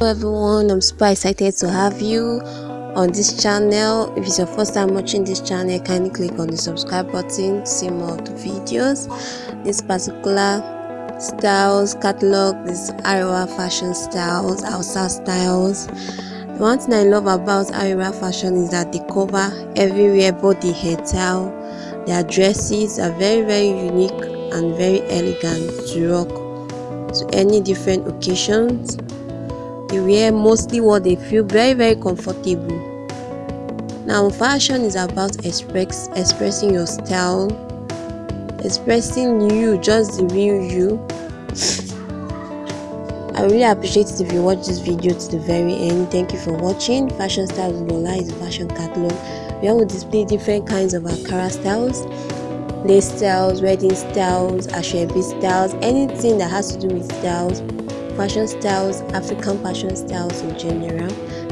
Hello everyone, I'm super excited to have you on this channel. If it's your first time watching this channel, kindly click on the subscribe button to see more of the videos. This particular styles catalog, this Arewa fashion styles, Hausa styles. The one thing I love about Arewa fashion is that they cover everywhere, both the hair style, their dresses are very very unique and very elegant to rock to any different occasions they wear mostly what they feel very very comfortable. Now fashion is about express expressing your style expressing you just the real you. I really appreciate it if you watch this video to the very end. Thank you for watching. Fashion styles lola is a fashion catalog. We will display different kinds of ankara styles. Lace styles wedding styles asoebi styles anything that has to do with styles fashion styles african fashion styles in general.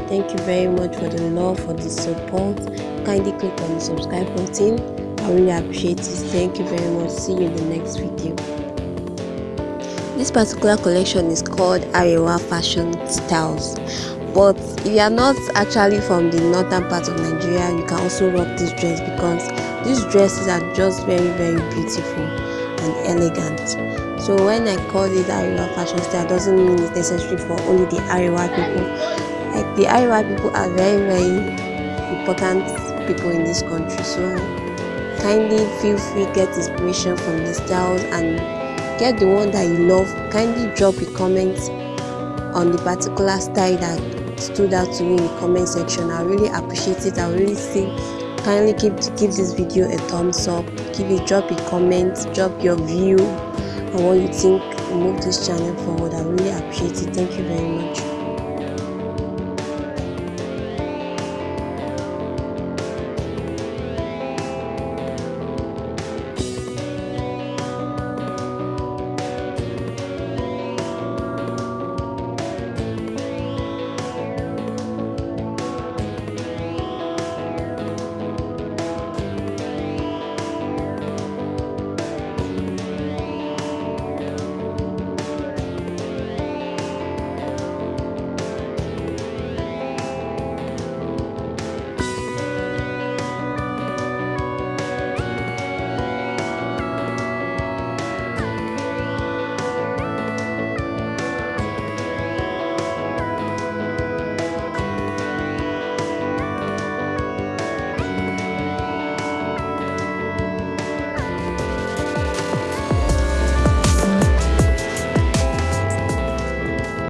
Thank you very much for the love for the support. Kindly click on the subscribe button. I really appreciate it. Thank you very much. See you in the next video. This particular collection is called arewa fashion styles. But if you are not actually from the northern part of nigeria you can also rock this dress because these dresses are just very very beautiful and elegant. So when i call it Ariwa fashion style doesn't mean it's necessary for only the Ariwa people. Like the Ariwa people are very very important people in this country. So kindly feel free get inspiration from the styles and get the one that you love. Kindly drop a comment on the particular style that stood out to you in the comment section. I really appreciate it. I really see kindly keep give this video a thumbs up. Give it drop a comment drop your view and what you think move this channel forward. I really appreciate it. Thank you very much